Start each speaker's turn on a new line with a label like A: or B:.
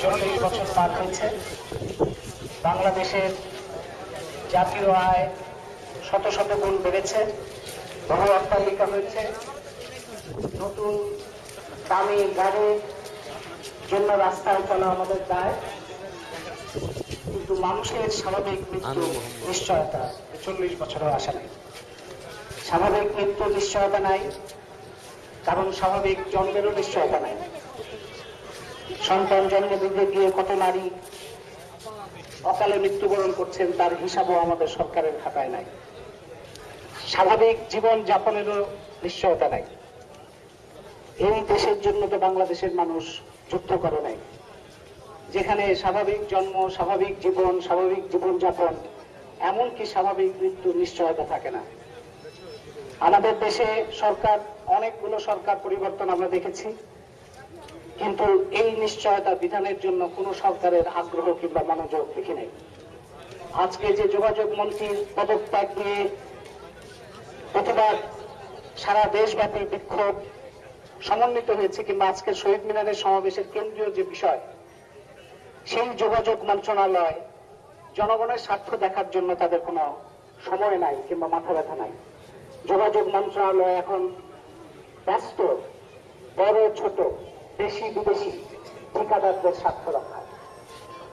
A: চল্লিশ বছর পার হয়েছে বাংলাদেশের জাতীয় আয় শত শত গুণ বেড়েছে বহু অট্টালিকা হয়েছে নতুন দামি গাড়ির জন্য রাস্তায় চলা আমাদের দায়। কিন্তু মানুষের স্বাভাবিক মৃত্যু নিশ্চয়তা চল্লিশ বছরও আসে নাই। স্বাভাবিক মৃত্যু নিশ্চয়তা নাই কারণ স্বাভাবিক জন্মেরও নিশ্চয়তা নাই। সন্তান জন্ম দিতে গিয়ে কত নারী অকালে মৃত্যুবরণ করছেন, তার হিসাবও আমাদের সরকারের খাতায় নাই। স্বাভাবিক জীবন যাপনেরও নিশ্চয়তা নাই। এই দেশের জন্য তো বাংলাদেশের মানুষ যুদ্ধ করে নাই। যেখানে স্বাভাবিক জন্ম, স্বাভাবিক জীবন, স্বাভাবিক জীবনযাপন, এমনকি স্বাভাবিক মৃত্যুর নিশ্চয়তা থাকে না। আমাদের দেশে সরকার, অনেকগুলো সরকার পরিবর্তন আমরা দেখেছি। কিন্তু এই নিশ্চয়তা বিধানের জন্য কোনো সরকারের আগ্রহ কিংবা মনোযোগ দেখি নাই। আজকে যে যোগাযোগ মন্ত্রীর পদত্যাগ নিয়ে প্রতিবাদ সারা দেশব্যাপী বিক্ষোভ সমন্বিত হয়েছে কিংবা আজকের শহীদ মিনারের সমাবেশের কেন্দ্রীয় যে বিষয়, সেই যোগাযোগ মন্ত্রণালয় জনগণের স্বার্থ দেখার জন্য তাদের কোনো সময় নাই কিংবা মাথা ব্যথা নাই। যোগাযোগ মন্ত্রণালয় এখন ব্যস্ত, বড় ছোট দেশি বিদেশি ঠিকাদারদের স্বার্থ রক্ষা